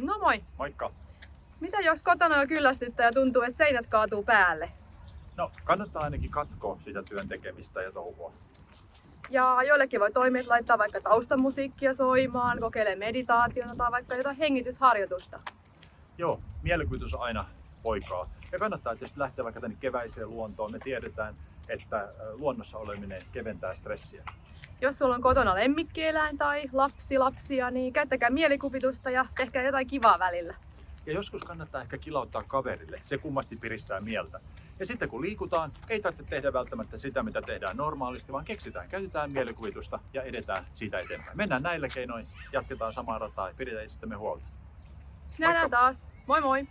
No moi. Moikka! Mitä jos kotona on kyllästyttä ja tuntuu, että seinät kaatuu päälle? No, kannattaa ainakin katkoa sitä työn tekemistä ja touhua. Ja joillekin voi toimia, että laittaa vaikka taustamusiikkia soimaan, kokeilee meditaatiota tai vaikka jotain hengitysharjoitusta. Joo, mielikuvitus on aina poikaa. Ja kannattaa tietysti lähteä vaikka tänne keväiseen luontoon. Me tiedetään, että luonnossa oleminen keventää stressiä. Jos sulla on kotona lemmikkieläin tai lapsi lapsia, niin käyttäkää mielikuvitusta ja tehkää jotain kivaa välillä. Ja joskus kannattaa ehkä kilauttaa kaverille. Se kummasti piristää mieltä. Ja sitten kun liikutaan, ei tarvitse tehdä välttämättä sitä, mitä tehdään normaalisti, vaan keksitään, käytetään mielikuvitusta ja edetään siitä eteenpäin. Mennään näillä keinoin, jatketaan samaa rataa ja pidetään itsestämme huolta. Nähdään Moikka. taas. Moi moi!